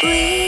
We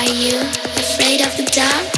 I of the you